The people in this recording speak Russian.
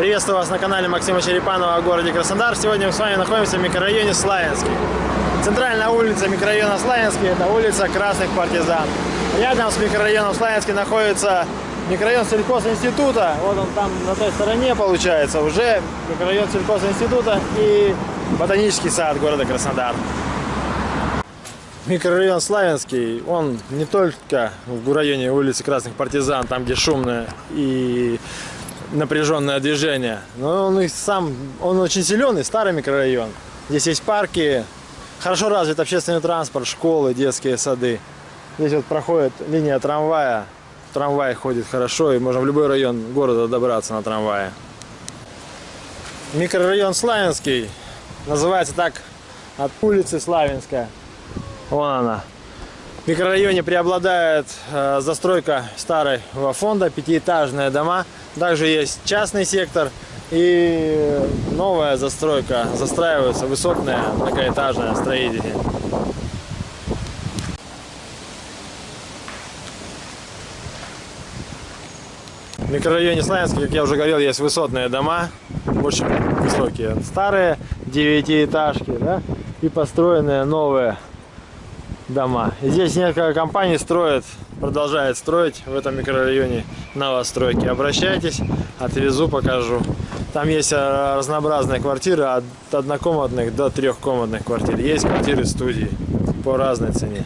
Приветствую вас на канале Максима Черепанова о городе Краснодар. Сегодня мы с вами находимся в микрорайоне Славянский. Центральная улица микрорайона Славянский – это улица Красных Партизан. Рядом с микрорайоном Славянский находится микрорайон сельхозинститута. Вот он там на той стороне получается уже микрорайон сельхозинститута и ботанический сад города Краснодар. Микрорайон Славянский, он не только в районе улицы Красных Партизан, там где шумное и напряженное движение, но он и сам, он очень зеленый, старый микрорайон. Здесь есть парки, хорошо развит общественный транспорт, школы, детские сады. Здесь вот проходит линия трамвая, трамвай ходит хорошо, и можно в любой район города добраться на трамвае. Микрорайон Славянский называется так от улицы Славянская. Вон она. Микрорайоне преобладает э, застройка старого фонда, пятиэтажные дома. Также есть частный сектор и новая застройка. Застраиваются высотные многоэтажные строители. В микрорайоне Славянский, как я уже говорил, есть высотные дома, очень высокие. Старые девятиэтажки, да, и построенные новые дома. Здесь несколько компаний строят, продолжают строить в этом микрорайоне новостройки. Обращайтесь, отвезу, покажу. Там есть э, разнообразные квартиры от однокомнатных до трехкомнатных квартир. Есть квартиры студии по разной цене.